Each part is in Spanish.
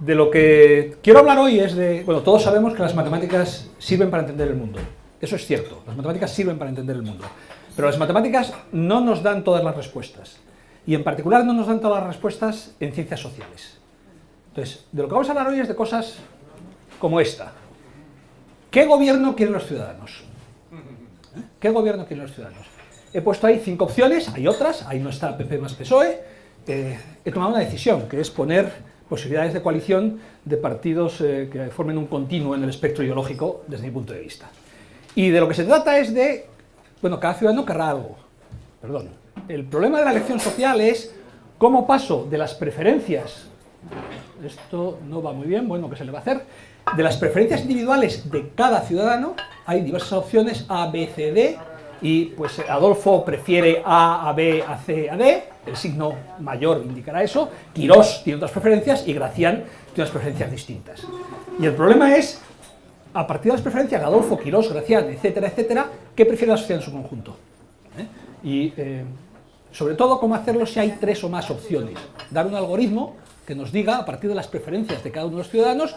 de lo que quiero hablar hoy es de... Bueno, todos sabemos que las matemáticas sirven para entender el mundo. Eso es cierto, las matemáticas sirven para entender el mundo. Pero las matemáticas no nos dan todas las respuestas. Y en particular no nos dan todas las respuestas en ciencias sociales. Entonces, de lo que vamos a hablar hoy es de cosas como esta. ¿Qué gobierno quieren los ciudadanos? ¿Eh? ¿Qué gobierno quieren los ciudadanos? He puesto ahí cinco opciones, hay otras, ahí no está PP más PSOE. Eh, he tomado una decisión, que es poner posibilidades de coalición de partidos eh, que formen un continuo en el espectro ideológico desde mi punto de vista. Y de lo que se trata es de, bueno, cada ciudadano querrá algo, perdón. El problema de la elección social es cómo paso de las preferencias, esto no va muy bien, bueno, ¿qué se le va a hacer? De las preferencias individuales de cada ciudadano, hay diversas opciones A, B, C, D, y pues Adolfo prefiere A, A, B, A, C, A, D, el signo mayor indicará eso, Quirós tiene otras preferencias y Gracián tiene unas preferencias distintas. Y el problema es, a partir de las preferencias Adolfo, Quirós, Gracián, etcétera, etcétera, ¿qué prefiere la sociedad en su conjunto? ¿Eh? Y eh, sobre todo, cómo hacerlo si hay tres o más opciones. Dar un algoritmo que nos diga, a partir de las preferencias de cada uno de los ciudadanos,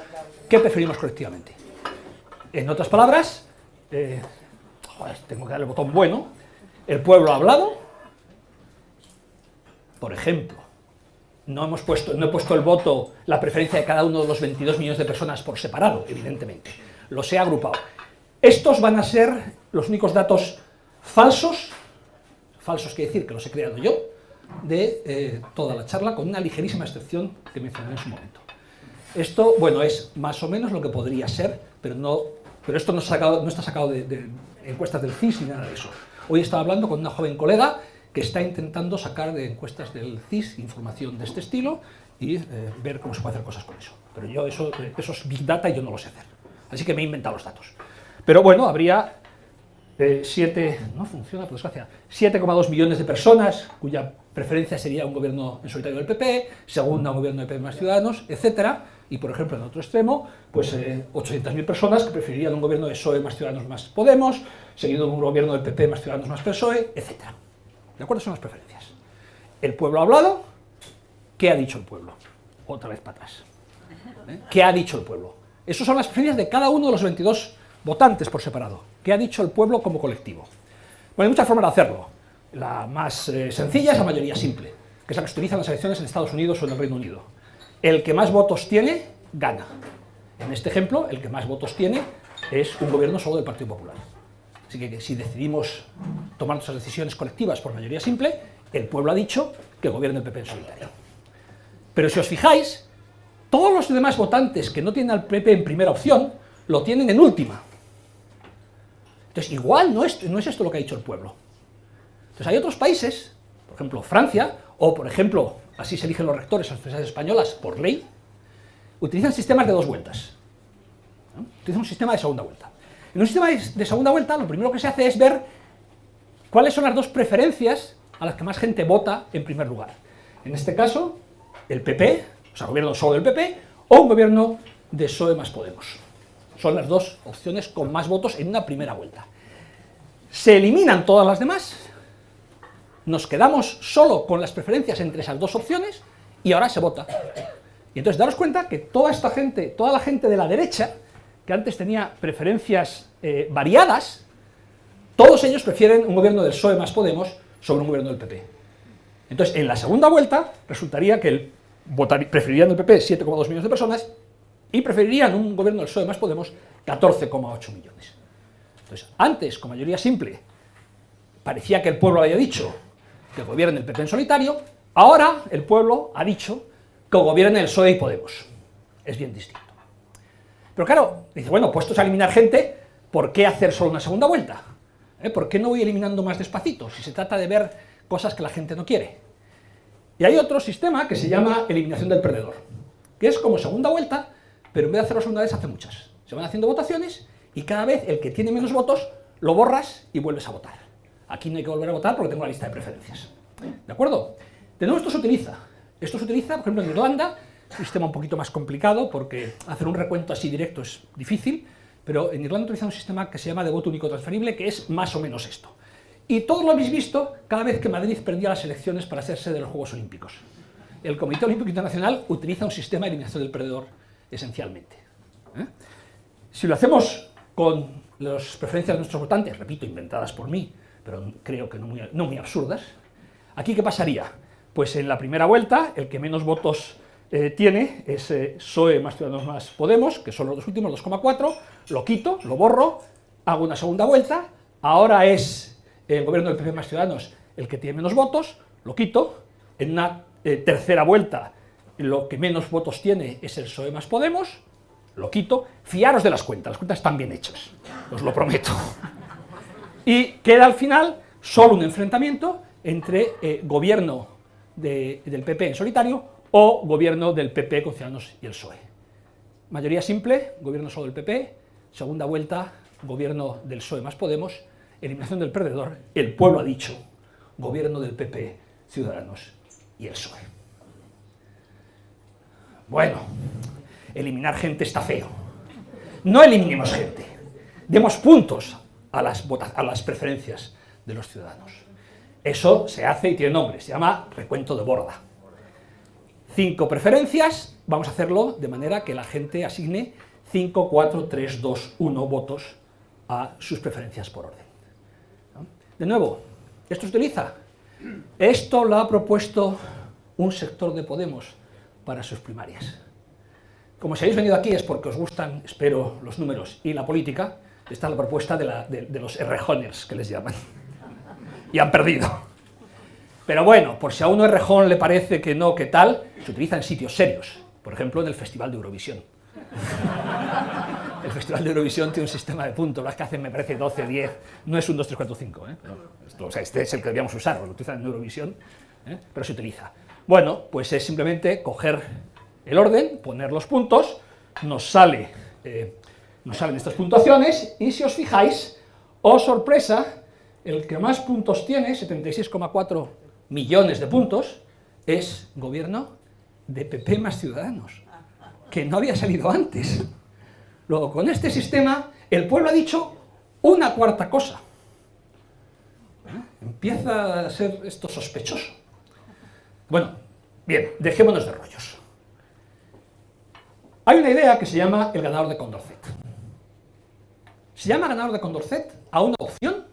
qué preferimos colectivamente. En otras palabras, eh, tengo que darle el botón bueno, el pueblo ha hablado, por ejemplo, no, hemos puesto, no he puesto el voto, la preferencia de cada uno de los 22 millones de personas por separado, evidentemente, los he agrupado. Estos van a ser los únicos datos falsos, falsos quiere decir que los he creado yo, de eh, toda la charla, con una ligerísima excepción que mencioné en su momento. Esto, bueno, es más o menos lo que podría ser, pero, no, pero esto no, está sacado de encuestas del CIS ni nada de eso. Hoy estaba hablando con una joven colega que está intentando sacar de encuestas del CIS información de este estilo y eh, ver cómo se puede hacer cosas con eso. Pero yo eso, eh, eso es Big Data y yo no lo sé hacer. Así que me he inventado los datos. Pero bueno, habría 7, eh, no funciona por desgracia, 7,2 millones de personas cuya preferencia sería un gobierno en solitario del PP, segunda un gobierno de PP más Ciudadanos, etcétera, y por ejemplo en otro extremo, pues 800.000 personas que preferirían un gobierno de PSOE más Ciudadanos más Podemos, seguido de un gobierno del PP más Ciudadanos más PSOE, etcétera. ¿De acuerdo? Son las preferencias. El pueblo ha hablado, ¿qué ha dicho el pueblo? Otra vez para atrás. ¿Eh? ¿Qué ha dicho el pueblo? Esas son las preferencias de cada uno de los 22 votantes por separado. ¿Qué ha dicho el pueblo como colectivo? Bueno, hay muchas formas de hacerlo. La más eh, sencilla es la mayoría simple, que es la que se utiliza en las elecciones en Estados Unidos o en el Reino Unido. El que más votos tiene, gana. En este ejemplo, el que más votos tiene es un gobierno solo del Partido Popular. Así que si decidimos tomar nuestras decisiones colectivas por mayoría simple, el pueblo ha dicho que gobierne el PP en solitario. Pero si os fijáis, todos los demás votantes que no tienen al PP en primera opción, lo tienen en última. Entonces, igual no es, esto lo que ha dicho el pueblo. Entonces, hay otros países, por ejemplo, Francia, o por ejemplo, así se eligen los rectores en las universidades españolas por ley, utilizan sistemas de dos vueltas. Utilizan un sistema de segunda vuelta. En un sistema de segunda vuelta, lo primero que se hace es ver cuáles son las dos preferencias a las que más gente vota en primer lugar. En este caso, el PP, o sea, gobierno solo del PP, o un gobierno de PSOE más Podemos. Son las dos opciones con más votos en una primera vuelta. Se eliminan todas las demás, nos quedamos solo con las preferencias entre esas dos opciones y ahora se vota. Y entonces daros cuenta que toda esta gente, toda la gente de la derecha, que antes tenía preferencias eh, variadas, todos ellos prefieren un gobierno del PSOE más Podemos sobre un gobierno del PP. Entonces, en la segunda vuelta, resultaría que el, preferirían el PP 7,2 millones de personas y preferirían un gobierno del PSOE más Podemos 14,8 millones. Entonces, antes, con mayoría simple, parecía que el pueblo había dicho que gobierne el PP en solitario, ahora el pueblo ha dicho que gobierne el PSOE y Podemos. Es bien distinto. Pero claro, dice, bueno, puestos a eliminar gente, ¿por qué hacer solo una segunda vuelta? ¿Eh? ¿Por qué no voy eliminando más despacito? Si se trata de ver cosas que la gente no quiere. Y hay otro sistema que se llama eliminación del perdedor, que es como segunda vuelta, pero en vez de hacerlo segunda vez, hace muchas. Se van haciendo votaciones y cada vez el que tiene menos votos lo borras y vuelves a votar. Aquí no hay que volver a votar porque tengo la lista de preferencias. ¿De acuerdo? De nuevo esto se utiliza. Esto se utiliza, por ejemplo, en Irlanda, sistema un poquito más complicado porque hacer un recuento así directo es difícil, pero en Irlanda utilizan un sistema que se llama de voto único transferible, que es más o menos esto. Y todos lo habéis visto cada vez que Madrid perdía las elecciones para hacerse de los Juegos Olímpicos. el Comité Olímpico Internacional utiliza un sistema de eliminación del perdedor esencialmente. ¿eh? Si lo hacemos con las preferencias de nuestros votantes, repito, inventadas por mí, pero creo que no muy, no muy absurdas, ¿aquí qué pasaría? Pues en la primera vuelta, el que menos votos eh, tiene es eh, PSOE más Ciudadanos más Podemos, que son los dos últimos, 2,4, lo quito, lo borro, hago una segunda vuelta, ahora es el gobierno del PP más Ciudadanos el que tiene menos votos, lo quito, en una eh, tercera vuelta lo que menos votos tiene es el PSOE más Podemos, lo quito, fiaros de las cuentas, las cuentas están bien hechas, os lo prometo. Y queda al final solo un enfrentamiento entre eh, gobierno del PP en solitario o gobierno del PP con Ciudadanos y el PSOE. Mayoría simple, gobierno solo del PP, segunda vuelta, gobierno del PSOE más Podemos, eliminación del perdedor, el pueblo ha dicho, gobierno del PP, Ciudadanos y el PSOE. Bueno, eliminar gente está feo. No eliminemos gente, demos puntos a las, a las preferencias de los ciudadanos. Eso se hace y tiene nombre, se llama recuento de borda. Cinco preferencias, vamos a hacerlo de manera que la gente asigne 5, 4, 3, 2, 1 votos a sus preferencias por orden. De nuevo, ¿esto se utiliza? Esto lo ha propuesto un sector de Podemos para sus primarias. Como si habéis venido aquí es porque os gustan, espero, los números y la política, esta es la propuesta de, los errejoners, que les llaman. Y han perdido. Pero bueno, por si a uno errejón le parece que no, que tal, se utiliza en sitios serios. Por ejemplo, en el Festival de Eurovisión. El Festival de Eurovisión tiene un sistema de puntos, las que hacen, me parece, 12, 10, no es un 2, 3, 4, 5. ¿eh? o sea, este es el que debíamos usar, lo utilizan en Eurovisión, ¿eh? pero se utiliza. Bueno, pues es simplemente coger el orden, poner los puntos, nos, eh, nos salen estas puntuaciones, y si os fijáis, oh sorpresa, el que más puntos tiene, 76,4 millones de puntos, es gobierno de PP más Ciudadanos, que no había salido antes. Luego, con este sistema, el pueblo ha dicho una cuarta cosa. ¿Eh? Empieza a ser esto sospechoso. Bueno, bien, dejémonos de rollos. Hay una idea que se llama el ganador de Condorcet. Se llama ganador de Condorcet a una opción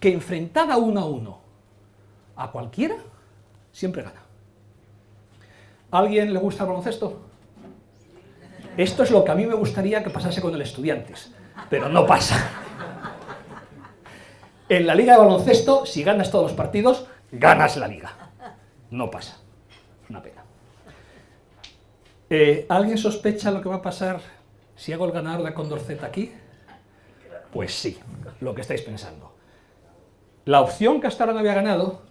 que enfrentada uno a uno a cualquiera, siempre gana. ¿A alguien le gusta el baloncesto? Esto es lo que a mí me gustaría que pasase con el estudiantes, pero no pasa. En la liga de baloncesto, si ganas todos los partidos, ganas la liga. No pasa. Una pena. Eh, ¿Alguien sospecha lo que va a pasar si hago el ganador de Condorcet aquí? Pues sí, lo que estáis pensando. La opción que hasta ahora no había ganado,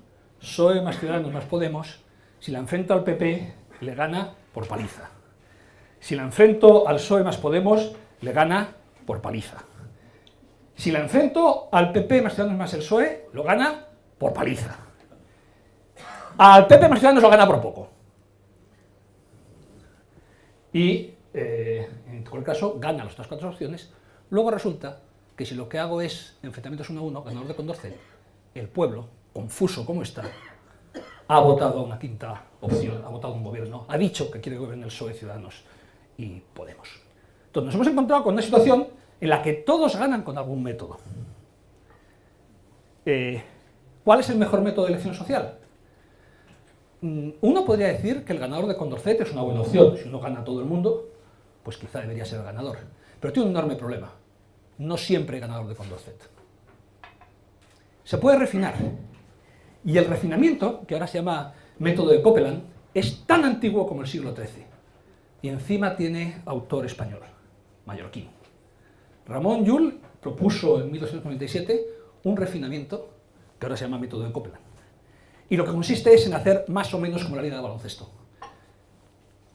PSOE más Ciudadanos más Podemos, si la enfrento al PP, le gana por paliza. Si la enfrento al PSOE más Podemos, le gana por paliza. Si la enfrento al PP más Ciudadanos más el PSOE, lo gana por paliza. Al PP más Ciudadanos lo gana por poco y eh, en cualquier caso gana las otras cuatro opciones, luego resulta que si lo que hago es enfrentamientos uno a uno, ganador de Condorcet, el pueblo, confuso como está, ha votado una quinta opción, ha votado un gobierno, ha dicho que quiere gobernar el PSOE, Ciudadanos y Podemos. Entonces nos hemos encontrado con una situación en la que todos ganan con algún método. Eh, ¿Cuál es el mejor método de elección social? Mm, uno podría decir que el ganador de Condorcet es una buena opción. Si uno gana a todo el mundo, pues quizá debería ser el ganador. Pero tiene un enorme problema. No siempre hay ganador de Condorcet. Se puede refinar. Y el refinamiento, que ahora se llama método de Copeland, es tan antiguo como el siglo XIII. Y encima tiene autor español, mallorquín. Ramón Llull propuso en 1297 un refinamiento que ahora se llama método de Copeland y lo que consiste es en hacer más o menos como la liga de baloncesto.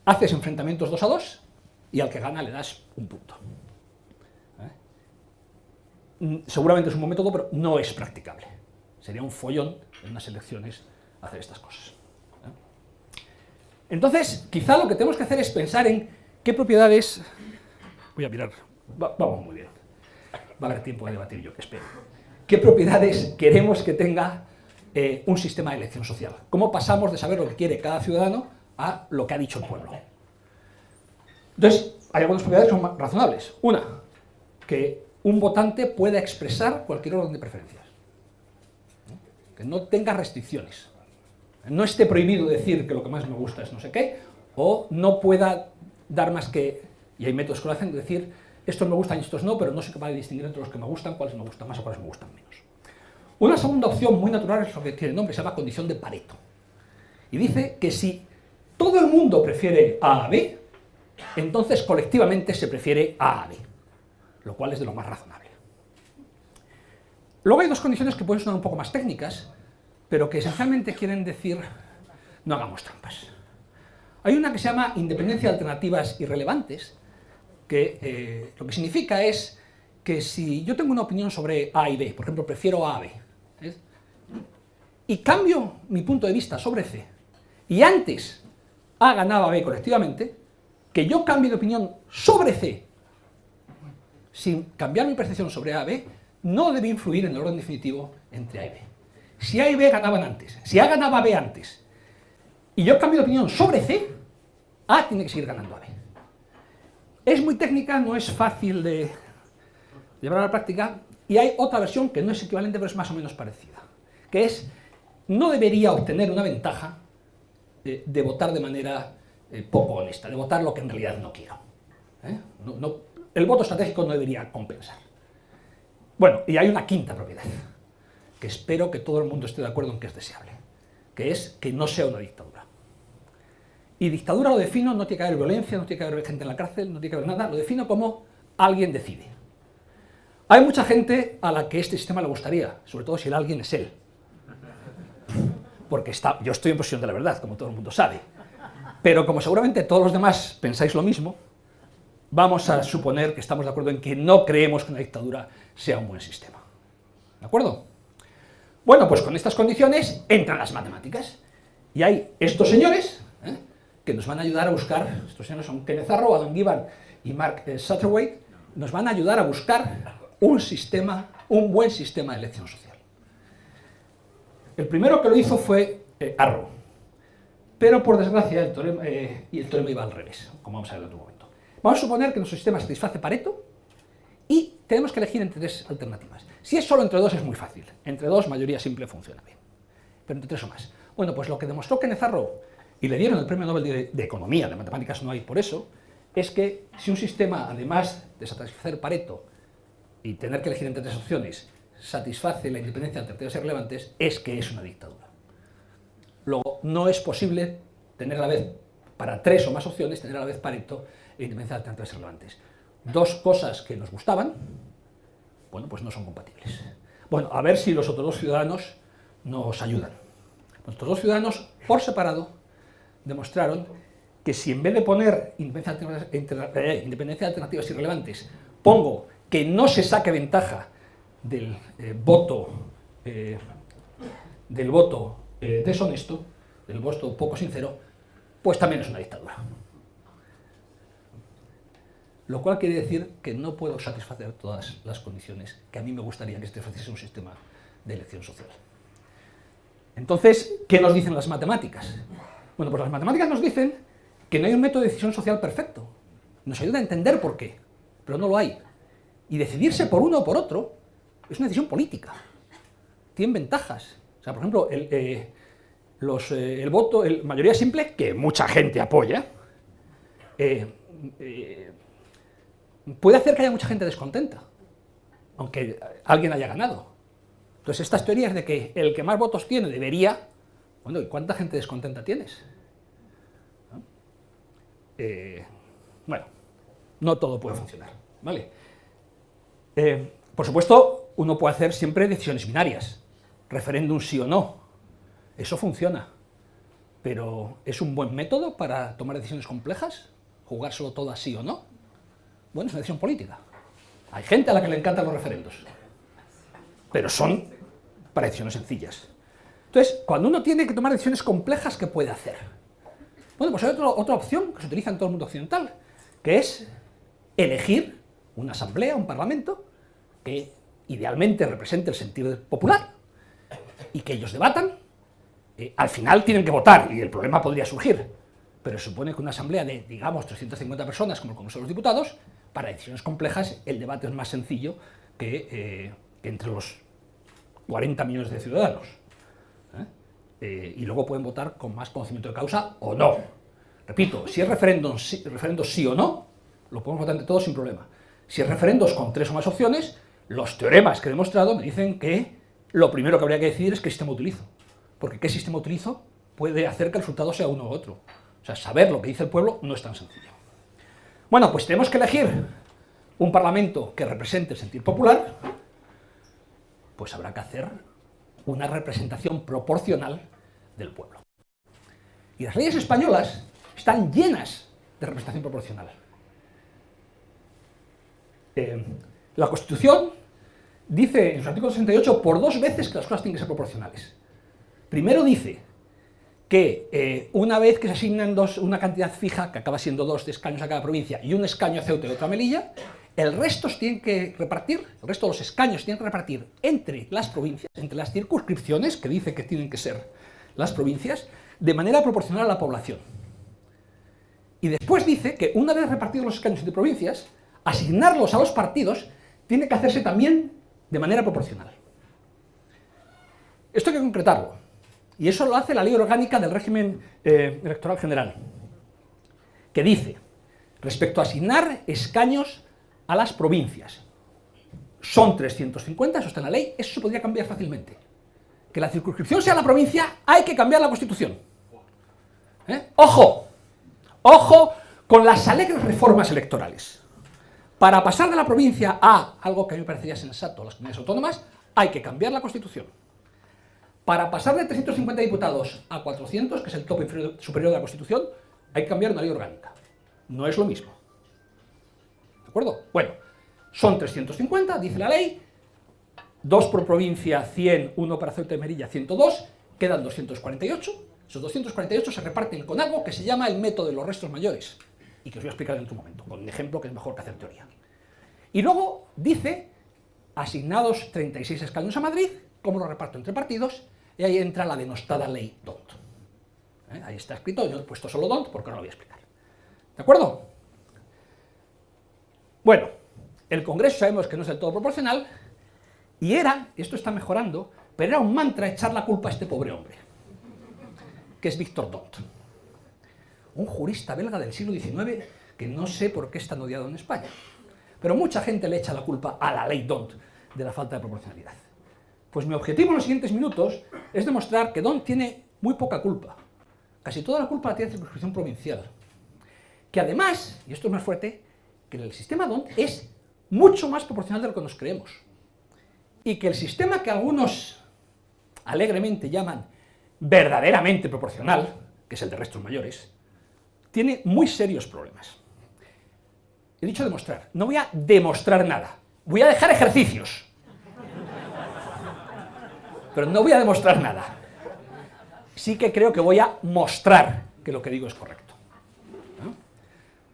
Haces enfrentamientos dos a dos y al que gana le das un punto. ¿Eh? Mm, seguramente es un buen método, pero no es practicable. Sería un follón en unas elecciones hacer estas cosas. ¿eh? Entonces, quizá lo que tenemos que hacer es pensar en qué propiedades... Voy a mirar, vamos muy bien. Va a haber tiempo de debatir yo, que espero. ¿Qué propiedades queremos que tenga eh, un sistema de elección social. ¿Cómo pasamos de saber lo que quiere cada ciudadano a lo que ha dicho el pueblo. Entonces, hay algunas propiedades que son razonables. Una, que un votante pueda expresar cualquier orden de preferencias. Que no tenga restricciones. No esté prohibido decir que lo que más me gusta es no sé qué, o no pueda dar más que, y hay métodos que lo hacen, decir estos me gustan y estos no, pero no soy capaz de distinguir entre los que me gustan cuáles me gustan más o cuáles me gustan menos. Una segunda opción muy natural es lo que tiene nombre, se llama condición de Pareto. Y dice que si todo el mundo prefiere A a B, entonces colectivamente se prefiere A a B, lo cual es de lo más razonable. Luego hay dos condiciones que pueden sonar un poco más técnicas, pero que esencialmente quieren decir no hagamos trampas. Hay una que se llama independencia de alternativas irrelevantes, que eh, lo que significa es que si yo tengo una opinión sobre A y B, por ejemplo, prefiero A a B, ¿eh? y cambio mi punto de vista sobre C, y antes A ganaba B colectivamente, que yo cambie de opinión sobre C, sin cambiar mi percepción sobre A y B, no debe influir en el orden definitivo entre A y B. Si A y B ganaban antes, si A ganaba B antes, y yo cambio de opinión sobre C, A tiene que seguir ganando a B. Es muy técnica, no es fácil de llevar a la práctica, y hay otra versión que no es equivalente, pero es más o menos parecida, que es, no debería obtener una ventaja eh, de votar de manera eh, poco honesta, de votar lo que en realidad no quiero. ¿eh? el voto estratégico no debería compensar. Bueno, y hay una quinta propiedad, que espero que todo el mundo esté de acuerdo en que es deseable, que es que no sea una dictadura. Y dictadura lo defino, no tiene que haber violencia, no tiene que haber gente en la cárcel, no tiene que haber nada, lo defino como alguien decide. Hay mucha gente a la que este sistema le gustaría, sobre todo si el alguien es él. Porque está, yo estoy en posición de la verdad, como todo el mundo sabe. Pero como seguramente todos los demás pensáis lo mismo, vamos a suponer que estamos de acuerdo en que no creemos que una dictadura sea un buen sistema. ¿De acuerdo? Bueno, pues con estas condiciones entran las matemáticas. Y hay estos señores, ¿eh? que nos van a ayudar a buscar, estos señores son Kenneth Arrow, Adam Gibbon y Mark eh, Satterwhite, nos van a ayudar a buscar un sistema, un buen sistema de elección social. El primero que lo hizo fue eh, Arrow, pero por desgracia el teorema, eh, y el teorema iba al revés, como vamos a ver en otro momento. Vamos a suponer que nuestro sistema satisface Pareto y tenemos que elegir entre tres alternativas. Si es solo entre dos es muy fácil, entre dos mayoría simple funciona bien, pero entre tres o más. Bueno, pues lo que demostró Kenneth Arrow y le dieron el premio Nobel de, Economía, de Matemáticas no hay por eso, es que si un sistema, además de satisfacer Pareto y tener que elegir entre tres opciones, satisface la independencia de alternativas irrelevantes, es que es una dictadura. Luego, no es posible tener a la vez, para tres o más opciones, tener a la vez Pareto e independencia de alternativas irrelevantes. Dos cosas que nos gustaban, bueno, pues no son compatibles. Bueno, a ver si los otros dos ciudadanos nos ayudan. Nuestros dos ciudadanos, por separado, demostraron que si en vez de poner eh, independencia de alternativas irrelevantes, pongo que no se saque ventaja del eh, voto, eh, del voto deshonesto, del voto poco sincero, pues también es una dictadura. Lo cual quiere decir que no puedo satisfacer todas las condiciones que a mí me gustaría que satisfaciese un sistema de elección social. Entonces, ¿qué nos dicen las matemáticas? Bueno, pues las matemáticas nos dicen que no hay un método de decisión social perfecto. Nos ayuda a entender por qué, pero no lo hay. Y decidirse por uno o por otro es una decisión política. Tienen ventajas. O sea, por ejemplo, el, eh, eh, el voto, el mayoría simple, que mucha gente apoya, eh, puede hacer que haya mucha gente descontenta, aunque alguien haya ganado. Entonces, estas teorías de que el que más votos tiene debería bueno, ¿y cuánta gente descontenta tienes? Eh, bueno, no todo puede funcionar, ¿vale? Eh, por supuesto, uno puede hacer siempre decisiones binarias, referéndum sí o no, eso funciona, pero ¿es un buen método para tomar decisiones complejas? ¿Jugar solo todo sí o no? Bueno, es una decisión política. Hay gente a la que le encantan los referendos, pero son para decisiones sencillas. Entonces, cuando uno tiene que tomar decisiones complejas, ¿qué puede hacer? Bueno, pues hay otra opción que se utiliza en todo el mundo occidental, que es elegir una asamblea, un parlamento, que idealmente represente el sentido popular, y que ellos debatan, eh, al final tienen que votar, y el problema podría surgir. pero supone que una asamblea de, digamos, 350 personas, como el Congreso de los Diputados, para decisiones complejas el debate es más sencillo que, eh, entre los 40 millones de ciudadanos. ¿eh? Eh, y luego pueden votar con más conocimiento de causa o no. Repito, si es referéndum sí, referéndum sí o no, lo podemos votar entre todos sin problema. Si es referendos con tres o más opciones, los teoremas que he demostrado me dicen que lo primero que habría que decidir es qué sistema utilizo. Porque qué sistema utilizo puede hacer que el resultado sea uno u otro. O sea, saber lo que dice el pueblo no es tan sencillo. Bueno, pues tenemos que elegir un parlamento que represente el sentir popular, pues habrá que hacer una representación proporcional del pueblo. Y las leyes españolas están llenas de representación proporcional. Eh, la Constitución dice en su artículo 68 por dos veces que las cosas tienen que ser proporcionales. Primero dice que eh, una vez que se asignan dos, una cantidad fija, que acaba siendo dos de escaños a cada provincia, y un escaño a Ceuta y otra a Melilla, el resto tienen que repartir, el resto de los escaños tienen que repartir entre las provincias, entre las circunscripciones, que dice que tienen que ser las provincias, de manera proporcional a la población. Y después dice que una vez repartidos los escaños entre provincias, asignarlos a los partidos tiene que hacerse también de manera proporcional. Esto hay que concretarlo, y eso lo hace la ley orgánica del régimen eh, electoral general, que dice, respecto a asignar escaños a las provincias, son 350, eso está en la ley, eso se podría cambiar fácilmente. Que la circunscripción sea la provincia, hay que cambiar la Constitución. ¿Eh? ¡Ojo! ¡Ojo con las alegres reformas electorales! Para pasar de la provincia a algo que a mí me parecería sensato, las comunidades autónomas, hay que cambiar la Constitución. Para pasar de 350 diputados a 400, que es el tope superior de la Constitución, hay que cambiar una ley orgánica. No es lo mismo. ¿De acuerdo? Bueno, son 350, dice la ley, dos por provincia, 100, uno para Ceuta y Merilla, 102, quedan 248. Esos 248 se reparten con algo que se llama el método de los restos mayores y que os voy a explicar en otro momento, con un ejemplo que es mejor que hacer teoría. Y luego dice, asignados 36 escaños a Madrid, ¿cómo lo reparto entre partidos? Y ahí entra la denostada ley DONT. ¿Eh? Ahí está escrito, yo he puesto solo DONT porque no lo voy a explicar. ¿De acuerdo? Bueno, el Congreso sabemos que no es del todo proporcional, y era, y esto está mejorando, pero era un mantra echar la culpa a este pobre hombre, que es Víctor Dont un jurista belga del siglo XIX que no sé por qué es tan odiado en España. Pero mucha gente le echa la culpa a la ley Dont de la falta de proporcionalidad. Pues mi objetivo en los siguientes minutos es demostrar que Dont tiene muy poca culpa. Casi toda la culpa la tiene la circunscripción provincial. Que además, y esto es más fuerte, que el sistema Dont es mucho más proporcional de lo que nos creemos. Y que el sistema que algunos alegremente llaman verdaderamente proporcional, que es el de restos mayores, tiene muy serios problemas. He dicho demostrar, no voy a demostrar nada, voy a dejar ejercicios. Pero no voy a demostrar nada. Sí que creo que voy a mostrar que lo que digo es correcto.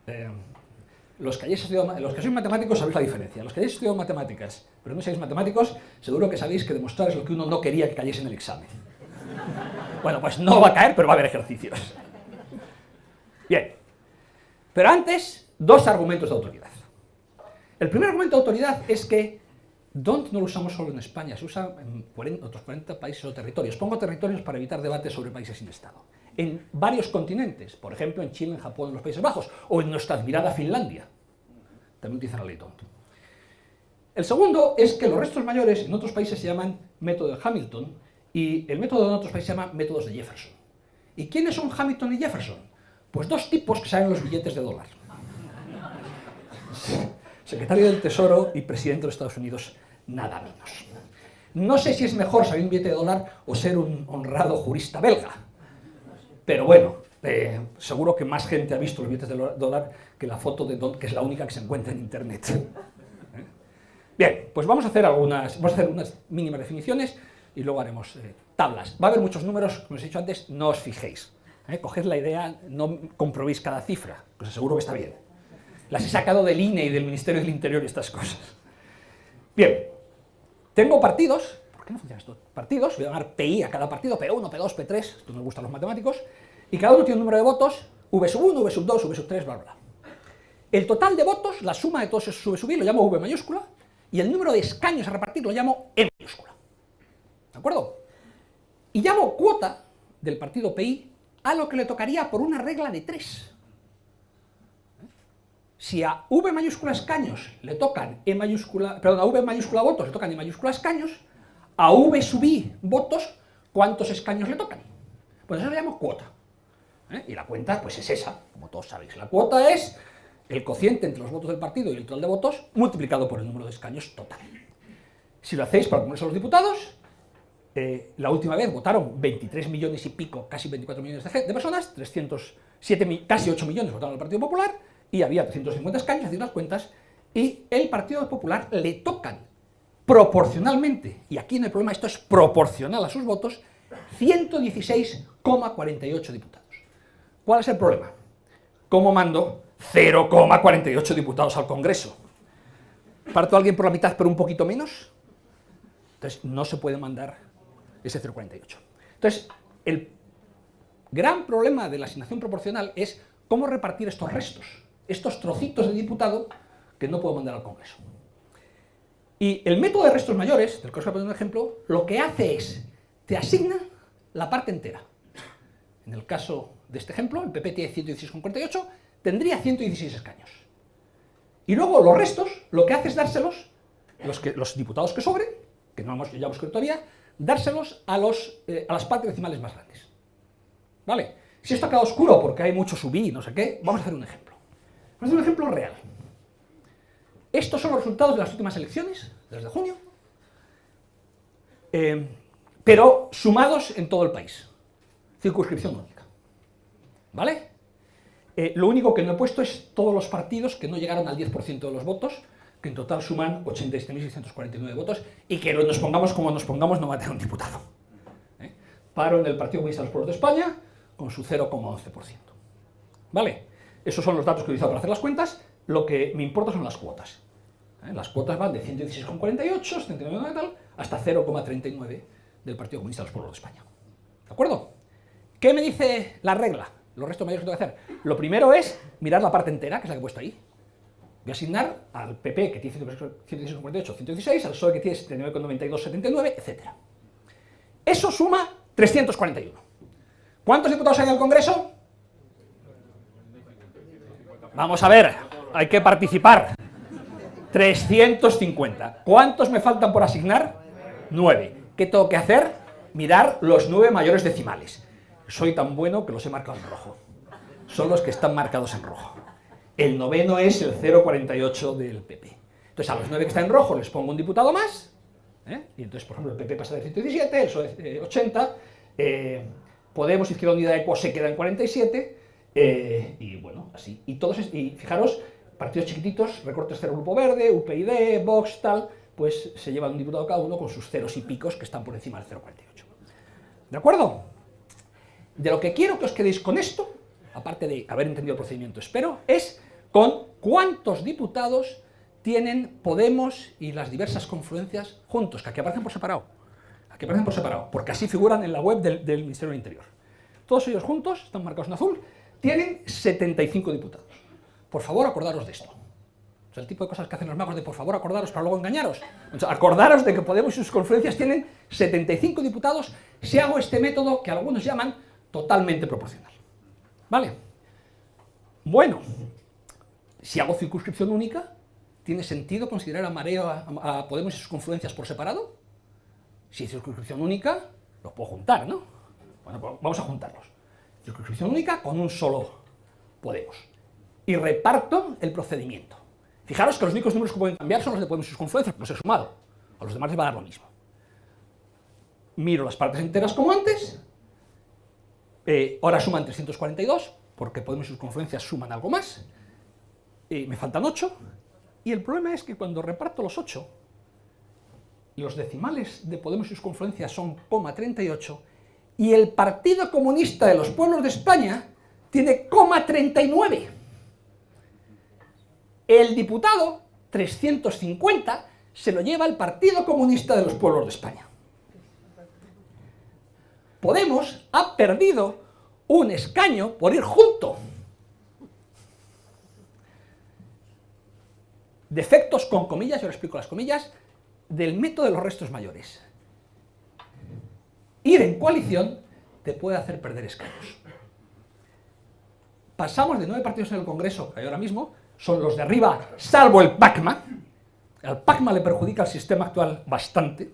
Eh, los, que los que matemáticos sabéis la diferencia. Los que hayáis estudiado matemáticas, pero no seáis matemáticos, seguro que sabéis que demostrar es lo que uno no quería que cayese en el examen. Bueno, pues no va a caer, pero va a haber ejercicios. Bien, pero antes, dos argumentos de autoridad. El primer argumento de autoridad es que DONT no lo usamos solo en España, se usa en otros 40 países o territorios. Pongo territorios para evitar debates sobre países sin Estado. En varios continentes, por ejemplo en Chile, en Japón, en los Países Bajos, o en nuestra admirada Finlandia, también utilizan la ley DONT. El segundo es que los restos mayores en otros países se llaman método de Hamilton y el método en otros países se llama métodos de Jefferson. ¿Y quiénes son Hamilton y Jefferson? Pues dos tipos que saben los billetes de dólar. Secretario del Tesoro y presidente de los Estados Unidos, nada menos. No sé si es mejor saber un billete de dólar o ser un honrado jurista belga. Pero bueno, eh, seguro que más gente ha visto los billetes de dólar que la foto de Don, que es la única que se encuentra en Internet. ¿Eh? Bien, pues vamos a hacer algunas, vamos a hacer unas mínimas definiciones y luego haremos eh, tablas. Va a haber muchos números, como os he dicho antes, no os fijéis. Coged la idea, no comprobéis cada cifra, os aseguro que está bien. Las he sacado del INE y del Ministerio del Interior y estas cosas. Bien, tengo partidos, ¿por qué no funciona esto? Partidos, voy a llamar PI a cada partido, P1, P2, P3, esto nos gustan los matemáticos, y cada uno tiene un número de votos V sub 1, V sub 2, V sub 3, bla, bla. El total de votos, la suma de todos esos V sub i, lo llamo V mayúscula, y el número de escaños a repartir lo llamo E mayúscula. ¿De acuerdo? Y llamo cuota del partido PI a lo que le tocaría por una regla de 3. Si a V mayúscula escaños le tocan E mayúscula, perdón, a V mayúscula votos le tocan E mayúscula escaños, a V sub i votos, ¿cuántos escaños le tocan? Pues eso le llamo cuota. ¿eh? Y la cuenta, pues es esa, como todos sabéis. La cuota es el cociente entre los votos del partido y el total de votos multiplicado por el número de escaños total. Si lo hacéis para el Congreso de los Diputados, eh, la última vez votaron 23 millones y pico, casi 24 millones de, personas, 307, casi 8 millones votaron al Partido Popular, y había 350 escaños, hacéis las cuentas, y el Partido Popular le tocan proporcionalmente, y aquí no hay problema, esto es proporcional a sus votos, 116,48 diputados. ¿Cuál es el problema? ¿Cómo mando 0,48 diputados al Congreso? ¿Parto a alguien por la mitad pero un poquito menos? Entonces no se puede mandar ese 0,48. Entonces, el gran problema de la asignación proporcional es cómo repartir estos restos, estos trocitos de diputado que no puedo mandar al Congreso. Y el método de restos mayores, del que os voy a poner un ejemplo, lo que hace es, te asigna la parte entera. En el caso de este ejemplo, el PP tiene 116,48, tendría 116 escaños. Y luego los restos, lo que hace es dárselos, los, diputados que sobren, que no hemos, ya hemos escrito todavía, dárselos eh, a las partes decimales más grandes. ¿Vale? Si esto ha quedado oscuro porque hay mucho subí y no sé qué, vamos a hacer un ejemplo. Hacer un ejemplo real. Estos son los resultados de las últimas elecciones, desde junio, eh, pero sumados en todo el país. Circunscripción única. ¿Vale? Eh, lo único que no he puesto es todos los partidos que no llegaron al 10% de los votos, que en total suman 87.649 votos, y que nos pongamos como nos pongamos no va a tener un diputado. ¿eh? Paro en el Partido Comunista de los Pueblos de España con su 0,11%. ¿Vale? Esos son los datos que he utilizado para hacer las cuentas, lo que me importa son las cuotas. ¿eh? Las cuotas van de 116,48, 79 tal, hasta 0,39 del Partido Comunista de los Pueblos de España. ¿De acuerdo? ¿Qué me dice la regla? Los restos mayores que tengo que hacer. Lo primero es mirar la parte entera, que es la que he puesto ahí. Voy a asignar al PP, que tiene 116,48, 116, al PSOE, que tiene 79,92, 79, etc. Eso suma 341. ¿Cuántos diputados hay en el Congreso? Vamos a ver, hay que participar. 350. ¿Cuántos me faltan por asignar? 9. ¿Qué tengo que hacer? Mirar los 9 mayores decimales. Soy tan bueno que los he marcado en rojo. Son los que están marcados en rojo. El noveno es el 0,48 del PP. Entonces a los 9 que están en rojo les pongo un diputado más, ¿eh? y entonces por ejemplo el PP pasa de 117, el PSOE 80, eh, Podemos, Izquierda Unida Eco se queda en 47, eh, y bueno, así. Y todos, y fijaros, partidos chiquititos, recortes cero Grupo Verde, UPyD, Vox, tal, pues se llevan un diputado cada uno con sus ceros y picos que están por encima del 0,48. ¿De acuerdo? De lo que quiero que os quedéis con esto aparte de haber entendido el procedimiento, espero, es con cuántos diputados tienen Podemos y las diversas confluencias juntos, que aquí aparecen por separado, aquí aparecen por separado, porque así figuran en la web del, Ministerio del Interior. Todos ellos juntos, están marcados en azul, tienen 75 diputados. Por favor, acordaros de esto. O sea, el tipo de cosas que hacen los magos de por favor acordaros para luego engañaros. acordaros de que Podemos y sus confluencias tienen 75 diputados si hago este método que algunos llaman totalmente proporcional. ¿Vale? Bueno, si hago circunscripción única, ¿tiene sentido considerar a Mareo, Podemos y sus confluencias por separado? Si es circunscripción única, los puedo juntar, ¿no? Bueno, pues vamos a juntarlos. Circunscripción única con un solo Podemos. Y reparto el procedimiento. Fijaros que los únicos números que pueden cambiar son los de Podemos y sus confluencias, los he sumado. A los demás les va a dar lo mismo. Miro las partes enteras como antes, eh, ahora suman 342, porque Podemos y sus confluencias suman algo más, y me faltan 8, y el problema es que cuando reparto los 8, los decimales de Podemos y sus confluencias son 38, y el Partido Comunista de los Pueblos de España tiene 39. El diputado, 350, se lo lleva el Partido Comunista de los Pueblos de España. Podemos ha perdido un escaño por ir junto. Defectos con comillas, yo lo explico las comillas, del método de los restos mayores. Ir en coalición te puede hacer perder escaños. Pasamos de nueve partidos en el Congreso, que hay ahora mismo, son los de arriba, salvo el PACMA, el PACMA le perjudica al sistema actual bastante,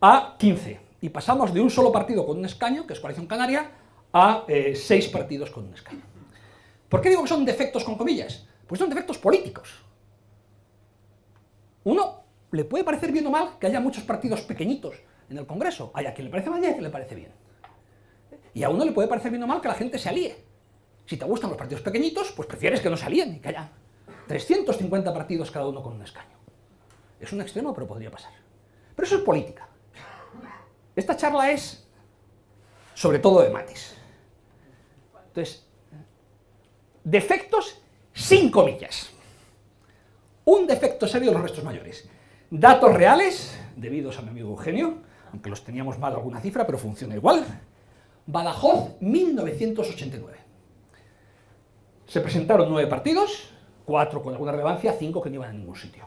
a 15. Y pasamos de un solo partido con un escaño, que es Coalición Canaria, a eh, seis partidos con un escaño. ¿Por qué digo que son defectos con comillas? Pues son defectos políticos. Uno le puede parecer bien o mal que haya muchos partidos pequeñitos en el Congreso. Hay a quien le parece mal y a quien le parece bien. Y a uno le puede parecer bien o mal que la gente se alíe. Si te gustan los partidos pequeñitos, pues prefieres que no se alíen y que haya 350 partidos cada uno con un escaño. Es un extremo, pero podría pasar. Pero eso es política. Esta charla es sobre todo de mates. Entonces, defectos sin comillas. Un defecto serio de los restos mayores. Datos reales, debidos a mi amigo Eugenio, aunque los teníamos mal alguna cifra, pero funciona igual. Badajoz, 1989. Se presentaron nueve partidos, cuatro con alguna relevancia, cinco que no iban a ningún sitio.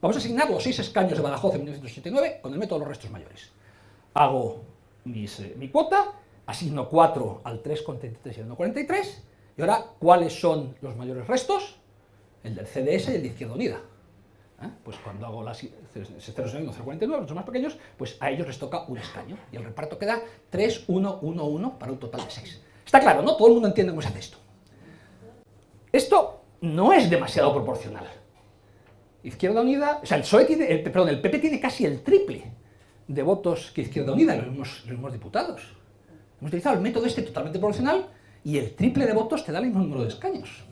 Vamos a asignar los seis escaños de Badajoz en 1989 con el método de los restos mayores. Hago eh, mi cuota, asigno 4 al 3,33 y al 1,43, y ahora, ¿cuáles son los mayores restos? El del CDS y el de Izquierda Unida. ¿Eh? Pues cuando hago las 0,49, los más pequeños, pues a ellos les toca un escaño, y el reparto queda 3, 1, 1, 1, para un total de 6. Está claro, ¿no? Todo el mundo entiende cómo se hace esto. Esto no es demasiado proporcional. Izquierda Unida, o sea, el PSOE tiene, el, perdón, el PP tiene casi el triple de votos que Izquierda Unida, los los mismos diputados. Hemos utilizado el método este totalmente proporcional y el triple de votos te da el mismo número de escaños.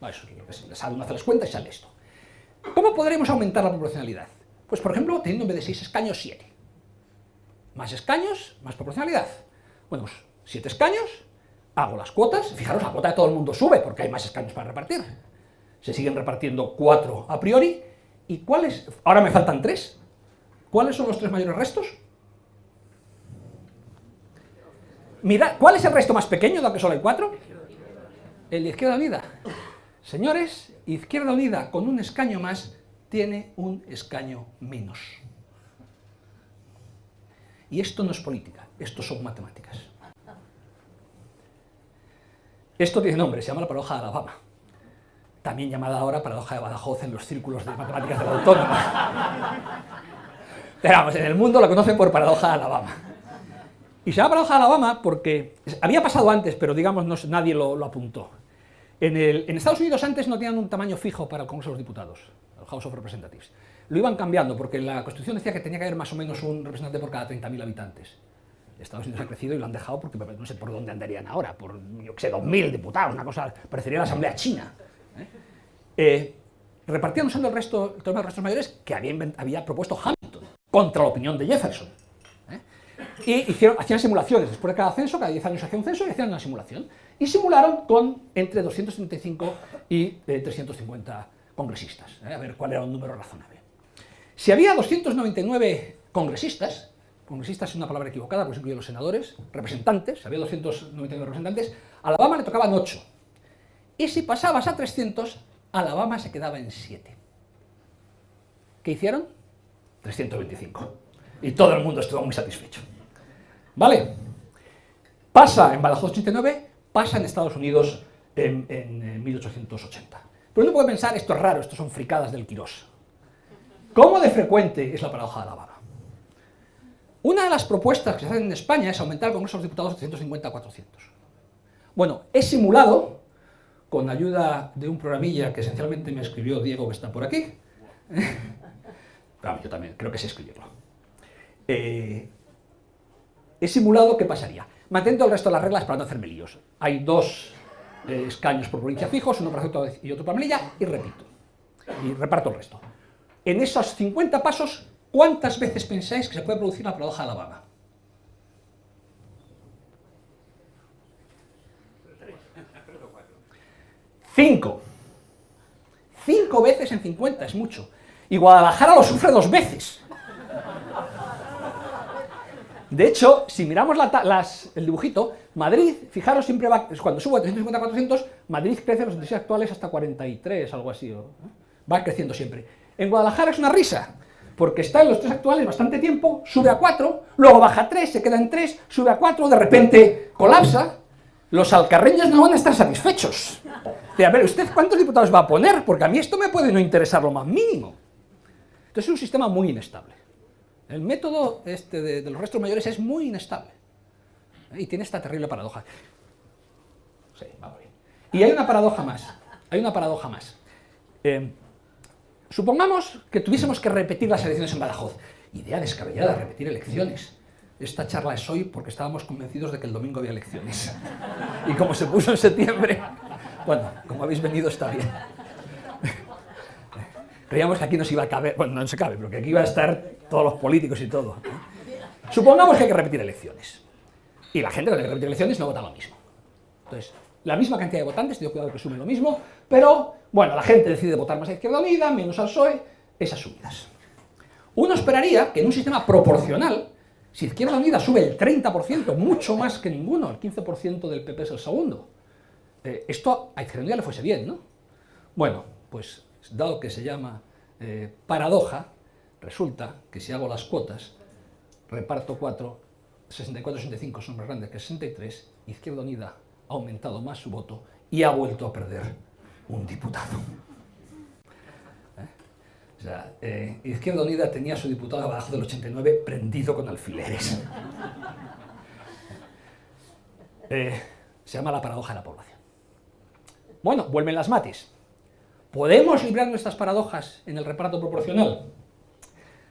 Bueno, eso es lo que sale, uno hace las cuentas y sale esto. ¿Cómo podremos aumentar la proporcionalidad? Pues, por ejemplo, teniendo en vez de 6 escaños, 7. Más escaños, más proporcionalidad. Bueno, pues 7 escaños, hago las cuotas, fijaros, la cuota de todo el mundo sube porque hay más escaños para repartir. Se siguen repartiendo 4 a priori, ¿y cuáles? Ahora me faltan 3. ¿Cuáles son los tres mayores restos? Mirad, ¿cuál es el resto más pequeño, de que solo hay 4? El de Izquierda Unida. Señores, Izquierda Unida con un escaño más tiene un escaño menos. Y esto no es política, esto son matemáticas. Esto tiene nombre, se llama la paradoja de Alabama. También llamada ahora paradoja de Badajoz en los círculos de matemáticas de la. Pero vamos, en el mundo lo conocen por paradoja de Alabama. Y se llama paradoja de Alabama porque había pasado antes, pero digamos nadie lo, apuntó. En, en, Estados Unidos antes no tenían un tamaño fijo para el Congreso de los Diputados, el House of Representatives. Lo iban cambiando porque la Constitución decía que tenía que haber más o menos un representante por cada 30.000 habitantes. Estados Unidos ha crecido y lo han dejado porque no sé por dónde andarían ahora, por, yo qué sé, 2.000 diputados, una cosa, parecería la Asamblea China. ¿eh? Eh, repartían usando el resto, el tema de restos mayores que había, había, propuesto Hamilton, contra la opinión de Jefferson. ¿eh? Y hicieron, hacían simulaciones, después de cada censo, cada 10 años hacían un censo y hacían una simulación. Y simularon con entre 235 y 350 congresistas, a ver cuál era un número razonable. Si había 299 congresistas, congresistas es una palabra equivocada, pues incluye los senadores, representantes, había 299 representantes, Alabama le tocaban 8. Y si pasabas a 300, Alabama se quedaba en 7. ¿Qué hicieron? 325. Y todo el mundo estuvo muy satisfecho. ¿Vale? Pasa en Badajoz 89, pasa en Estados Unidos en, en 1880. Pero uno puede pensar, esto es raro, esto son fricadas del Quirós. ¿Cómo de frecuente es la paradoja de Alabama? Una de las propuestas que se hacen en España es aumentar el Congreso de los Diputados de 150 a 400. Bueno, he simulado, con ayuda de un programilla que esencialmente me escribió Diego, que está por aquí, yo también creo que sé escribirlo. Eh, he simulado qué pasaría. Manteniendo el resto de las reglas para no hacerme líos. Hay dos eh, escaños por provincia fijos, uno para Ceuta y otro para Melilla, y repito. Y reparto el resto. En esos 50 pasos ¿Cuántas veces pensáis que se puede producir la paradoja de Alabama? Cinco. Cinco veces en 50 es mucho. Y Guadalajara lo sufre dos veces. De hecho, si miramos el dibujito, Madrid, fijaros, siempre va, cuando sube a 350 400, Madrid crece los índices actuales hasta 43, algo así, va creciendo siempre. En Guadalajara es una risa, porque está en los tres actuales bastante tiempo, sube a 4, luego baja a 3, se queda en 3, sube a 4, de repente colapsa, los alcarreños no van a estar satisfechos. De, a ver, ¿usted cuántos diputados va a poner? Porque a mí esto me puede no interesar lo más mínimo. Entonces es un sistema muy inestable. El método este de, los restos mayores es muy inestable. Y tiene esta terrible paradoja. Sí, va bien. Y hay una paradoja más. Hay una paradoja más. Eh, supongamos que tuviésemos que repetir las elecciones en Badajoz. Idea descabellada, repetir elecciones. Esta charla es hoy porque estábamos convencidos de que el domingo había elecciones. Y como se puso en septiembre, bueno, como habéis venido está bien. Creíamos que aquí nos iba a caber, bueno, no se cabe, pero que aquí iba a estar todos los políticos y todo. Supongamos que hay que repetir elecciones. Y la gente que hay que repetir elecciones no vota lo mismo. Entonces, la misma cantidad de votantes, tengo cuidado que sume lo mismo, pero, bueno, la gente decide votar más a Izquierda Unida, menos al PSOE, esas subidas. Uno esperaría que en un sistema proporcional, si Izquierda Unida sube el 30%, mucho más que ninguno, el 15% del PP es el segundo, eh, esto a Izquierda Unida le fuese bien, ¿no? Bueno, pues dado que se llama eh, paradoja, resulta que si hago las cuotas, reparto 4, 64-65 son más grandes que 63, Izquierda Unida ha aumentado más su voto y ha vuelto a perder un diputado. ¿Eh? Eh, Izquierda Unida tenía su diputado abajo del 89 prendido con alfileres. se llama la paradoja de la población. Bueno, vuelven las matis. ¿Podemos librar nuestras paradojas en el reparto proporcional?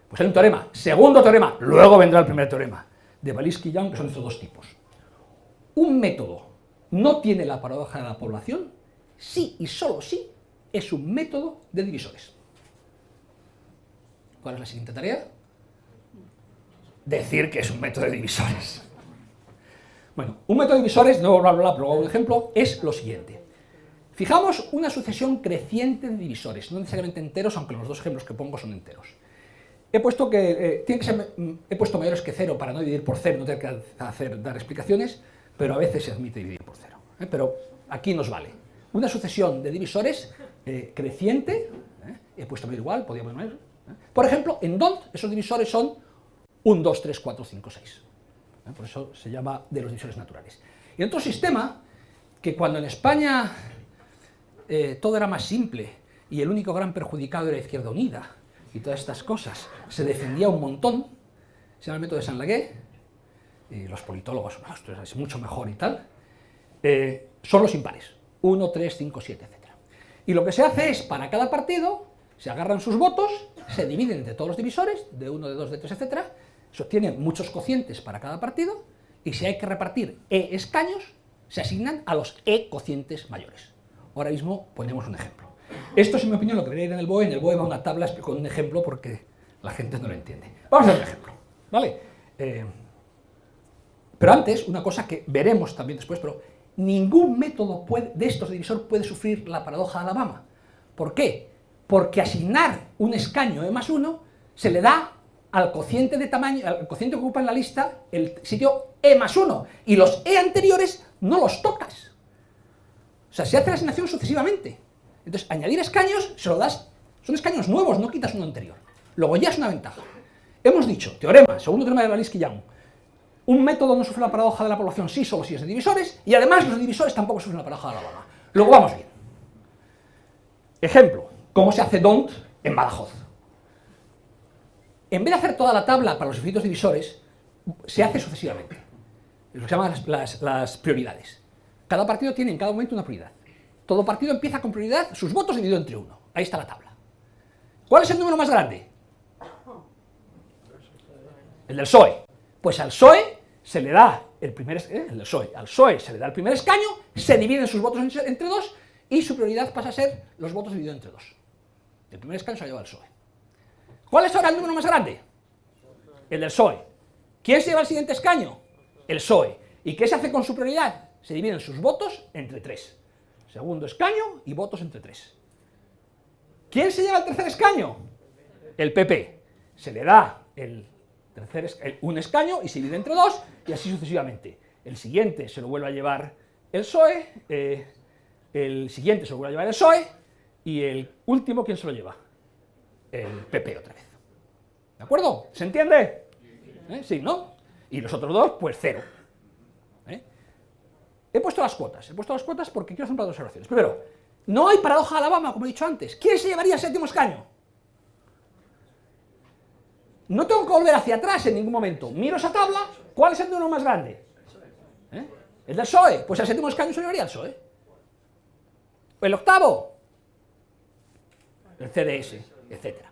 Pues hay un teorema. Segundo teorema, luego vendrá el primer teorema, de Baliski-Young, que son estos dos tipos. Un método no tiene la paradoja de la población sí y solo sí es un método de divisores. ¿Cuál es la siguiente tarea? Decir que es un método de divisores. Bueno, un método de divisores, no voy a hablar, pero un ejemplo, es lo siguiente. Fijamos una sucesión creciente de divisores, no necesariamente enteros, aunque los dos ejemplos que pongo son enteros. He puesto, que, eh, que ser, mm, he puesto mayores que cero para no dividir por cero, no tener que hacer, dar explicaciones, pero a veces se admite dividir por cero. ¿eh? Pero aquí nos vale. Una sucesión de divisores eh, creciente, he puesto medio igual, podría poner Por ejemplo, en DONT esos divisores son 1, 2, 3, 4, 5, 6. Por eso se llama de los divisores naturales. Y otro sistema, que cuando en España eh, todo era más simple y el único gran perjudicado era Izquierda Unida y todas estas cosas. Se defendía un montón, se el método de San Lagué, y los politólogos, es mucho mejor y tal, eh, son los impares, 1, 3, 5, 7, etc. Y lo que se hace es, para cada partido, se agarran sus votos, se dividen entre todos los divisores, de 1, de 2, de 3, etc. Se obtienen muchos cocientes para cada partido, y si hay que repartir E escaños, se asignan a los E cocientes mayores. Ahora mismo ponemos un ejemplo. Esto es, en mi opinión, lo que debería en el BOE. En el BOE va una tabla con un ejemplo porque la gente no lo entiende. Vamos a ver un ejemplo. ¿vale? Eh, pero antes, una cosa que veremos también después, pero ningún método de estos de divisor puede sufrir la paradoja de Alabama. ¿Por qué? Porque asignar un escaño E más 1 se le da al cociente de tamaño, al cociente que ocupa en la lista el sitio E más 1, y los E anteriores no los tocas. O sea, se hace la asignación sucesivamente. Entonces, añadir escaños, se lo das, son escaños nuevos, no quitas uno anterior. Luego ya es una ventaja. Hemos dicho, teorema, segundo teorema de Baliski-Young, un método no sufre la paradoja de la población sí solo si es de divisores, y además los divisores tampoco sufren la paradoja de la Alabama. Luego vamos bien. Ejemplo, cómo se hace DONT en Badajoz. En vez de hacer toda la tabla para los efectos divisores, se hace sucesivamente. Lo que se llaman las prioridades. Cada partido tiene en cada momento una prioridad. Todo partido empieza con prioridad, sus votos dividido entre uno. Ahí está la tabla. ¿Cuál es el número más grande? El del PSOE. Pues al PSOE se le da el primer eh, el PSOE. Al PSOE se le da el primer escaño, se dividen sus votos entre dos y su prioridad pasa a ser los votos divididos entre dos. El primer escaño se lo lleva al PSOE. ¿Cuál es ahora el número más grande? El del PSOE. ¿Quién se lleva el siguiente escaño? El PSOE. ¿Y qué se hace con su prioridad? se dividen sus votos entre tres. Segundo escaño y votos entre tres. ¿Quién se lleva el tercer escaño? El PP. Se le da el tercer un escaño y se divide entre dos, y así sucesivamente. El siguiente se lo vuelve a llevar el PSOE, eh, el siguiente se lo vuelve a llevar el PSOE, y el último, ¿quién se lo lleva? El PP otra vez. ¿De acuerdo? ¿Se entiende? ¿Eh? Sí, ¿no? Y los otros dos, pues cero. He puesto las cuotas, he puesto las cuotas porque quiero hacer un par de observaciones. Primero, no hay paradoja de Alabama, como he dicho antes. ¿Quién se llevaría el séptimo escaño? No tengo que volver hacia atrás en ningún momento. Miro esa tabla, ¿cuál es el número más grande? ¿Eh? El del PSOE. Pues el séptimo escaño se llevaría el PSOE. El octavo, el CDS, etc.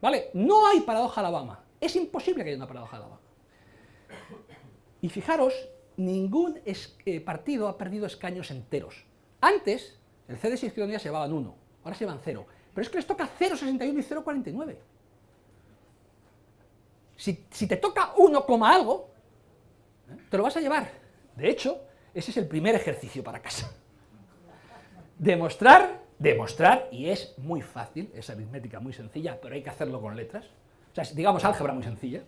¿Vale? No hay paradoja Alabama. Es imposible que haya una paradoja Alabama. Y fijaros, ningún eh, partido ha perdido escaños enteros. Antes, el CDS y Izquierda Unida se llevaban uno, ahora se llevan cero. Pero es que les toca 0,61 y 0,49. Si, si, te toca 1, algo, ¿eh? te lo vas a llevar. De hecho, ese es el primer ejercicio para casa. Demostrar, demostrar, y es muy fácil, es aritmética muy sencilla, pero hay que hacerlo con letras, o sea, digamos álgebra muy sencilla,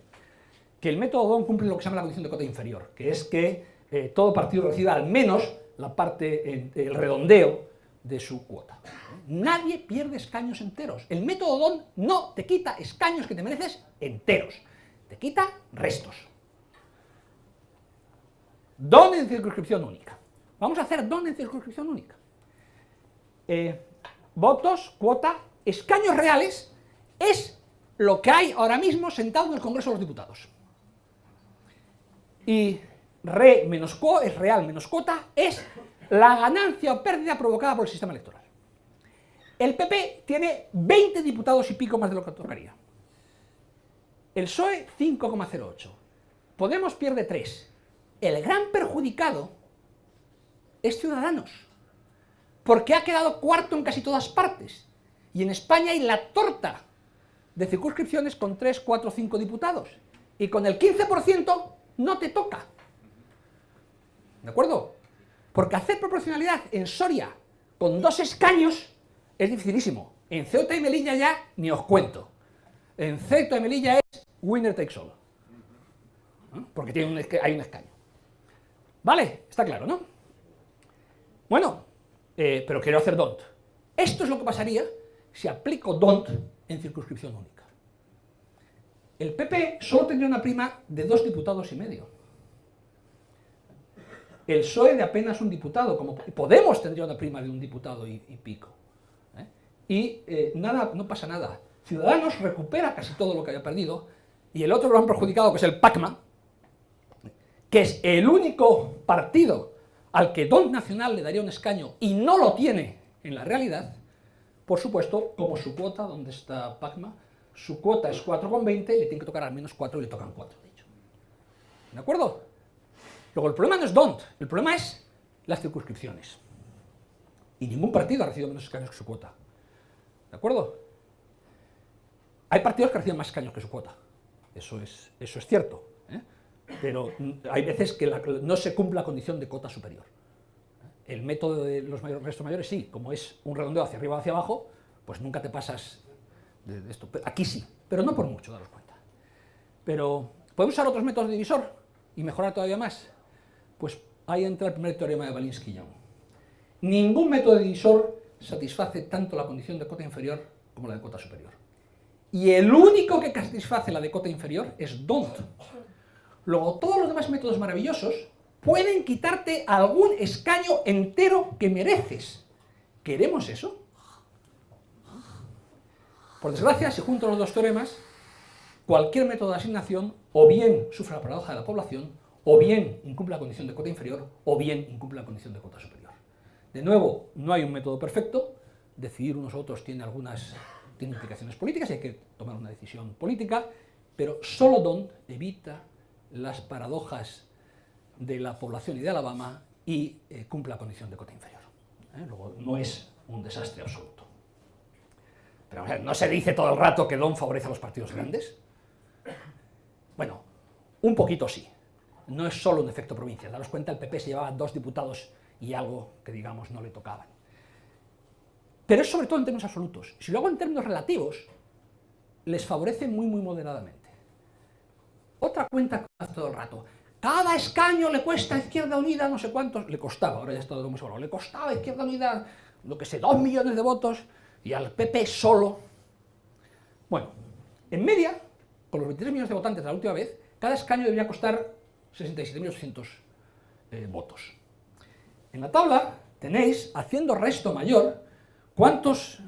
que el método DON cumple lo que se llama la condición de cota inferior, que es que eh, todo partido reciba al menos la parte, el redondeo de su cuota. Nadie pierde escaños enteros. El método DON no te quita escaños que te mereces enteros, te quita restos. DON en circunscripción única. Vamos a hacer DON en circunscripción única. Eh, votos, cuota, escaños reales es lo que hay ahora mismo sentado en el Congreso de los Diputados. Y re menos quo es real menos cuota, es la ganancia o pérdida provocada por el sistema electoral. El PP tiene 20 diputados y pico más de lo que tocaría. El PSOE 5,08. Podemos pierde 3. El gran perjudicado es Ciudadanos, porque ha quedado cuarto en casi todas partes. Y en España hay la torta de circunscripciones con 3, 4, 5 diputados. Y con el 15% no te toca. ¿De acuerdo? Porque hacer proporcionalidad en Soria con dos escaños es dificilísimo. En Ceuta y Melilla ya ni os cuento. En Ceuta y Melilla es winner takes all. Porque tiene un, hay un escaño. ¿Vale? Está claro, ¿no? Bueno, eh, pero quiero hacer DONT. Esto es lo que pasaría si aplico DONT en circunscripción única. El PP solo tendría una prima de dos diputados y medio el PSOE de apenas un diputado, como Podemos tendría una prima de un diputado y, pico. ¿eh? Y eh, nada, no pasa nada. Ciudadanos recupera casi todo lo que había perdido, y el otro lo han perjudicado, que es el PACMA, que es el único partido al que Don Nacional le daría un escaño y no lo tiene en la realidad, por supuesto, como su cuota, donde está PACMA, su cuota es 4,20, le tiene que tocar al menos 4 y le tocan 4, de hecho. ¿De acuerdo? Luego, el problema no es DONT, el problema es las circunscripciones. Y ningún partido ha recibido menos escaños que su cuota. ¿De acuerdo? Hay partidos que reciben más escaños que su cuota. Eso es, eso es cierto. ¿eh? Pero hay veces que no se cumple la condición de cuota superior. El método de los restos mayores sí, como es un redondeo hacia arriba o hacia abajo, pues nunca te pasas de, esto. Aquí sí, pero no por mucho, daros cuenta. Pero, ¿podemos usar otros métodos de divisor y mejorar todavía más? Pues ahí entra el primer teorema de Balinsky-Young. Ningún método de divisor satisface tanto la condición de cota inferior como la de cota superior. Y el único que satisface la de cota inferior es DONT. Luego, todos los demás métodos maravillosos pueden quitarte algún escaño entero que mereces. ¿Queremos eso? Por desgracia, si junto los dos teoremas, cualquier método de asignación o bien sufre la paradoja de la población o bien incumple la condición de cota inferior, o bien incumple la condición de cota superior. De nuevo, no hay un método perfecto, decidir unos u otros tiene algunas implicaciones políticas y hay que tomar una decisión política, pero solo Don evita las paradojas de la población y de Alabama y eh, cumple la condición de cota inferior. ¿eh? Luego, no es un desastre absoluto. Pero ¿no se dice todo el rato que Don favorece a los partidos grandes? Bueno, un poquito sí no es solo un efecto provincia. Daros cuenta, el PP se llevaba dos diputados y algo que, digamos, no le tocaban. Pero es sobre todo en términos absolutos. Si lo hago en términos relativos, les favorece muy, muy moderadamente. Otra cuenta que hace todo el rato. Cada escaño le cuesta a Izquierda Unida no sé cuántos, le costaba, ahora ya está todo muy seguro, le costaba a Izquierda Unida, lo que sé, dos millones de votos, y al PP solo. Bueno, en media, con los 23 millones de votantes de la última vez, cada escaño debería costar 67.800 eh, votos. En la tabla tenéis, haciendo resto mayor, cuántos,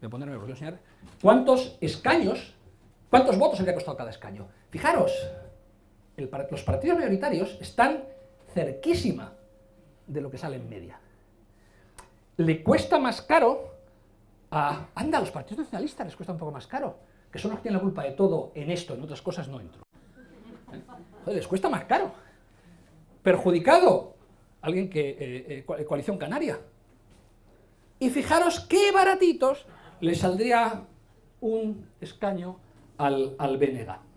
voy ponerme, enseñar, cuántos escaños, cuántos votos habría costado cada escaño. Fijaros, los partidos mayoritarios están cerquísima de lo que sale en media. Le cuesta más caro a... Anda, los partidos nacionalistas les cuesta un poco más caro, que son los que tienen la culpa de todo en esto, en otras cosas no entro. ¿Eh? Les cuesta más caro. Perjudicado, alguien que... Eh, eh, coalición Canaria. Y fijaros qué baratitos le saldría un escaño al, al BNG.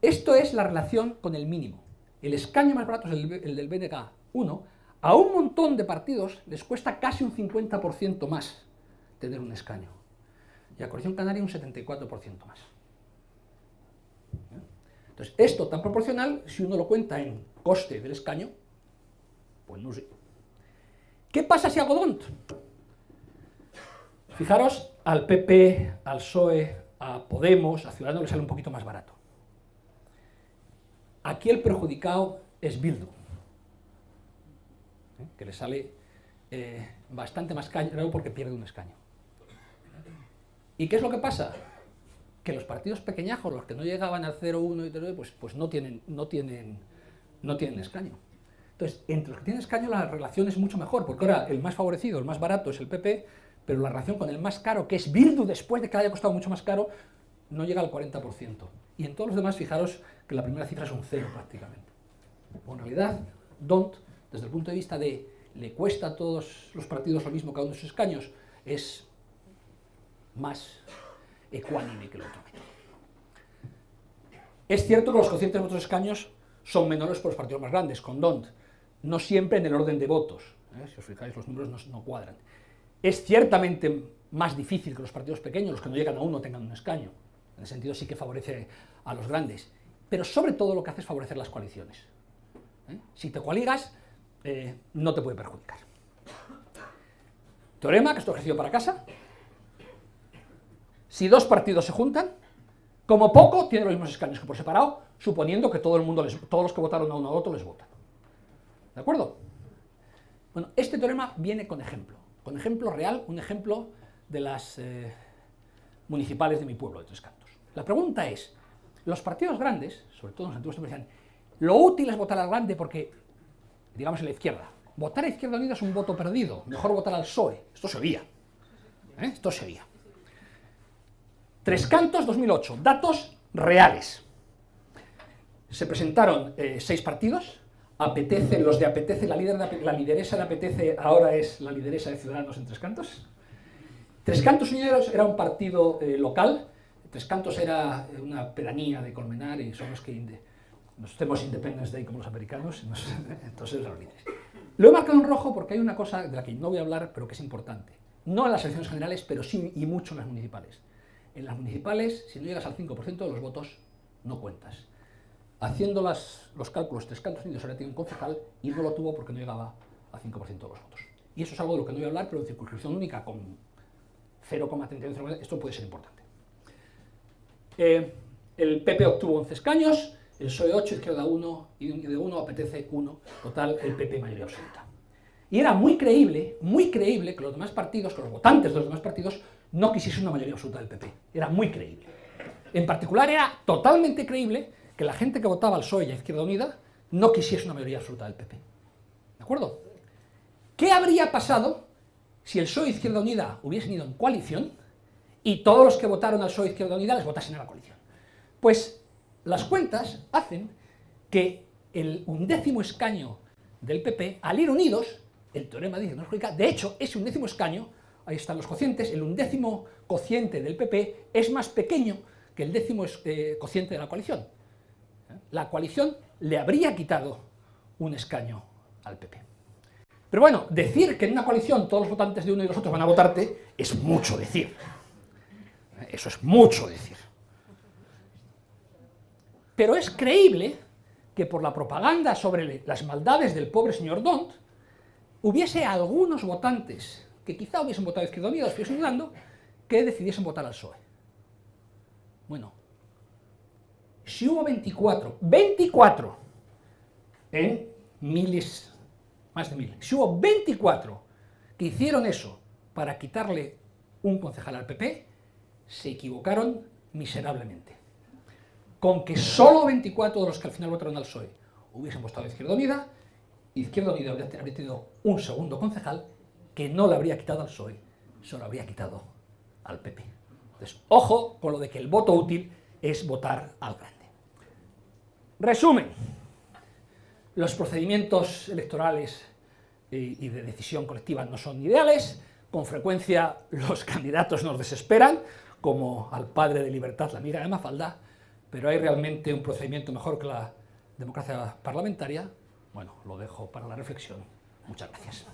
Esto es la relación con el mínimo. El escaño más barato es el, del BNK 1. A un montón de partidos les cuesta casi un 50% más tener un escaño. Y a Coalición Canaria un 74% más. Entonces, esto tan proporcional, si uno lo cuenta en coste del escaño, pues no sé. ¿Qué pasa si hago DONT? Fijaros, al PP, al PSOE, a Podemos, a Ciudadanos le sale un poquito más barato. Aquí el perjudicado es Bildu, ¿eh? que le sale eh, bastante más caro porque pierde un escaño. ¿Y qué es lo que pasa? Que los partidos pequeñajos, los que no llegaban al 0,1 y 0, pues, pues no, tienen, no, tienen, no tienen escaño. Entonces, entre los que tienen escaño la relación es mucho mejor, porque ahora el más favorecido, el más barato es el PP, pero la relación con el más caro, que es Bildu, después de que haya costado mucho más caro, no llega al 40%. Y en todos los demás, fijaros que la primera cifra es un cero prácticamente. en realidad, DONT, desde el punto de vista de le cuesta a todos los partidos lo mismo cada uno de sus escaños, es más ecuánime que el otro Es cierto que los cocientes de otros escaños son menores por los partidos más grandes, con DONT, no siempre en el orden de votos, ¿eh? si os fijáis los números no, cuadran. Es ciertamente más difícil que los partidos pequeños, los que no llegan a uno, tengan un escaño, en el sentido sí que favorece a los grandes, pero sobre todo lo que hace es favorecer las coaliciones. ¿eh? Si te coaligas, eh, no te puede perjudicar. Teorema, que esto ejercicio para casa. Si dos partidos se juntan, como poco tienen los mismos escaños que por separado, suponiendo que todo el mundo todos los que votaron a uno a otro les votan. ¿De acuerdo? Bueno, este teorema viene con ejemplo, con ejemplo real, un ejemplo de las eh, municipales de mi pueblo, de Tres Cantos. La pregunta es, los partidos grandes, sobre todo en los antiguos decían, lo útil es votar al grande porque, digamos en la izquierda, votar a Izquierda Unida es un voto perdido, mejor votar al PSOE. Esto se oía. ¿eh? Esto se oía. Tres Cantos 2008, datos reales. Se presentaron eh, seis partidos, apetece, los de apetece, la, líder la lideresa de apetece ahora es la lideresa de Ciudadanos en Tres Cantos. Tres Cantos Unidos era un partido eh, local, Tres Cantos era una pedanía de Colmenar y son los que nos hacemos Independence Day como los americanos, entonces los líderes. Lo he marcado en rojo porque hay una cosa de la que no voy a hablar, pero que es importante. No en las elecciones generales, pero sí y mucho en las municipales. En las municipales, si no llegas al 5% de los votos, no cuentas. Haciendo los cálculos, Tres Cantos Unidos ahora tiene un concejal y no lo tuvo porque no llegaba al 5% de los votos. Y eso es algo de lo que no voy a hablar, pero en circunscripción única con 0,31, esto puede ser importante. Eh, el PP obtuvo 11 escaños, el PSOE 8, Izquierda 1, y de 1 apetece 1, total el PP mayoría absoluta. Y era muy creíble, muy creíble que los demás partidos, que los votantes de los demás partidos, no quisiesen una mayoría absoluta del PP. Era muy creíble. En particular era totalmente creíble que la gente que votaba al PSOE y a Izquierda Unida no quisiese una mayoría absoluta del PP. ¿De acuerdo? ¿Qué habría pasado si el PSOE y Izquierda Unida hubiesen ido en coalición y todos los que votaron al PSOE Izquierda Unida les votasen a la coalición. Pues las cuentas hacen que el undécimo escaño del PP, al ir unidos, el teorema dice no es de hecho, ese undécimo escaño, ahí están los cocientes, el undécimo cociente del PP es más pequeño que el décimo eh, cociente de la coalición. La coalición le habría quitado un escaño al PP. Pero bueno, decir que en una coalición todos los votantes de uno y los otros van a votarte es mucho decir. Eso es mucho decir. Pero es creíble que por la propaganda sobre las maldades del pobre señor Dont, hubiese algunos votantes que quizá hubiesen votado Izquierda Unida, estoy señalando, que decidiesen votar al PSOE. Bueno, si hubo 24, 24 en miles, más de mil, si hubo 24 que hicieron eso para quitarle un concejal al PP, se equivocaron miserablemente. Con que solo 24 de los que al final votaron al PSOE hubiesen votado a Izquierda Unida, Izquierda Unida habría tenido un segundo concejal que no le habría quitado al PSOE, se lo habría quitado al PP. Entonces, ojo con lo de que el voto útil es votar al grande. Resumen, los procedimientos electorales y de decisión colectiva no son ideales, con frecuencia los candidatos nos desesperan, como al padre de libertad, la amiga de Mafalda, pero hay realmente un procedimiento mejor que la democracia parlamentaria. Bueno, lo dejo para la reflexión. Muchas gracias.